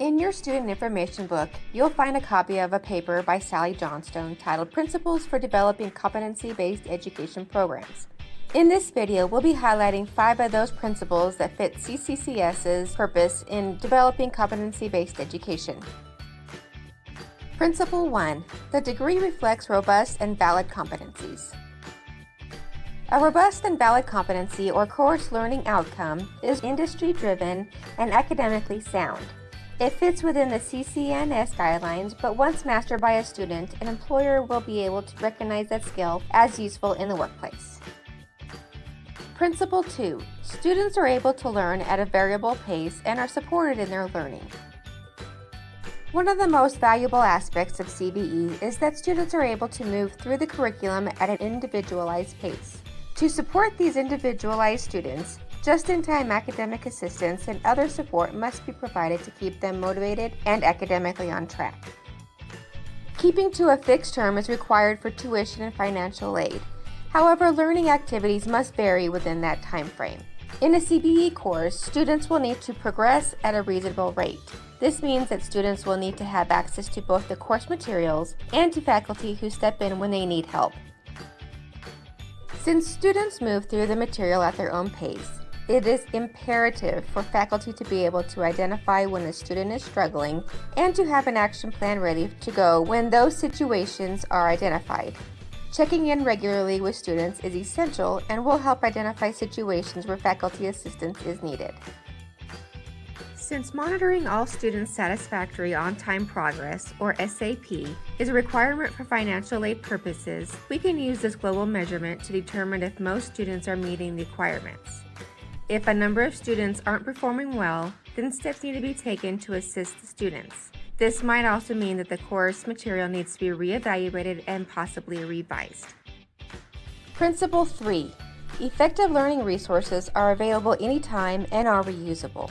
In your student information book, you'll find a copy of a paper by Sally Johnstone titled Principles for Developing Competency-Based Education Programs. In this video, we'll be highlighting five of those principles that fit CCCS's purpose in developing competency-based education. Principle 1. The degree reflects robust and valid competencies. A robust and valid competency or course learning outcome is industry-driven and academically sound. It fits within the CCNS guidelines, but once mastered by a student, an employer will be able to recognize that skill as useful in the workplace. Principle 2. Students are able to learn at a variable pace and are supported in their learning. One of the most valuable aspects of CBE is that students are able to move through the curriculum at an individualized pace. To support these individualized students, just-in-time academic assistance and other support must be provided to keep them motivated and academically on track. Keeping to a fixed term is required for tuition and financial aid. However, learning activities must vary within that time frame. In a CBE course, students will need to progress at a reasonable rate. This means that students will need to have access to both the course materials and to faculty who step in when they need help. Since students move through the material at their own pace, it is imperative for faculty to be able to identify when a student is struggling and to have an action plan ready to go when those situations are identified. Checking in regularly with students is essential and will help identify situations where faculty assistance is needed. Since monitoring all students' satisfactory on-time progress, or SAP, is a requirement for financial aid purposes, we can use this global measurement to determine if most students are meeting the requirements. If a number of students aren't performing well, then steps need to be taken to assist the students. This might also mean that the course material needs to be reevaluated and possibly revised. Principle 3. Effective learning resources are available anytime and are reusable.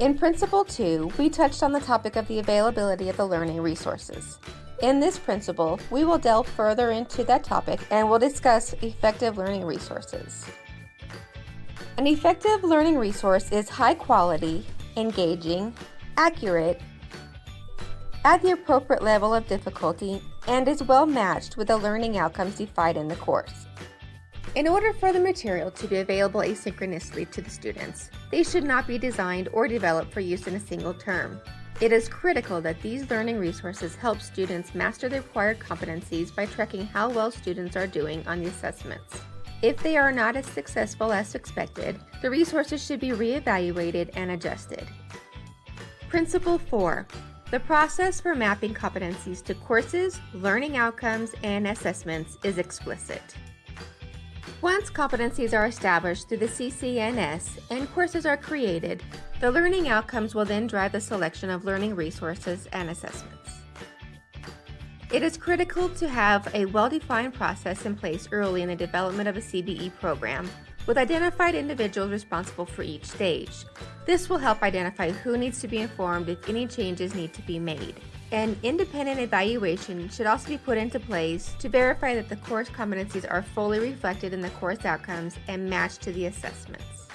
In Principle 2, we touched on the topic of the availability of the learning resources. In this principle, we will delve further into that topic and will discuss effective learning resources. An effective learning resource is high quality, engaging, accurate, at the appropriate level of difficulty, and is well matched with the learning outcomes defined in the course. In order for the material to be available asynchronously to the students, they should not be designed or developed for use in a single term. It is critical that these learning resources help students master the required competencies by tracking how well students are doing on the assessments. If they are not as successful as expected, the resources should be reevaluated and adjusted. Principle 4. The process for mapping competencies to courses, learning outcomes, and assessments is explicit. Once competencies are established through the CCNS and courses are created, the learning outcomes will then drive the selection of learning resources and assessments. It is critical to have a well-defined process in place early in the development of a CBE program with identified individuals responsible for each stage. This will help identify who needs to be informed if any changes need to be made. An independent evaluation should also be put into place to verify that the course competencies are fully reflected in the course outcomes and matched to the assessments.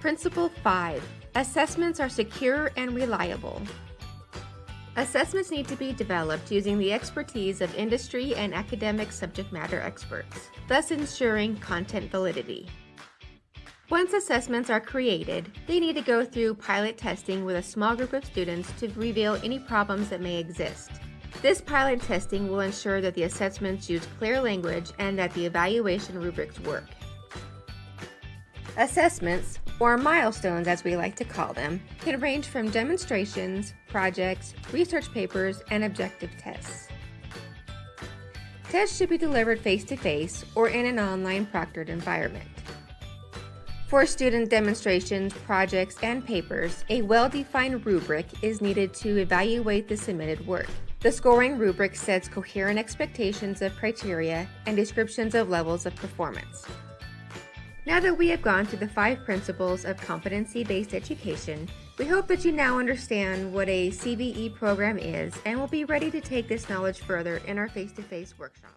Principle 5. Assessments are secure and reliable. Assessments need to be developed using the expertise of industry and academic subject matter experts, thus ensuring content validity. Once assessments are created, they need to go through pilot testing with a small group of students to reveal any problems that may exist. This pilot testing will ensure that the assessments use clear language and that the evaluation rubrics work. Assessments, or milestones as we like to call them, can range from demonstrations, projects, research papers, and objective tests. Tests should be delivered face-to-face -face or in an online proctored environment. For student demonstrations, projects, and papers, a well-defined rubric is needed to evaluate the submitted work. The scoring rubric sets coherent expectations of criteria and descriptions of levels of performance. Now that we have gone through the five principles of competency-based education, we hope that you now understand what a CBE program is and will be ready to take this knowledge further in our face-to-face -face workshop.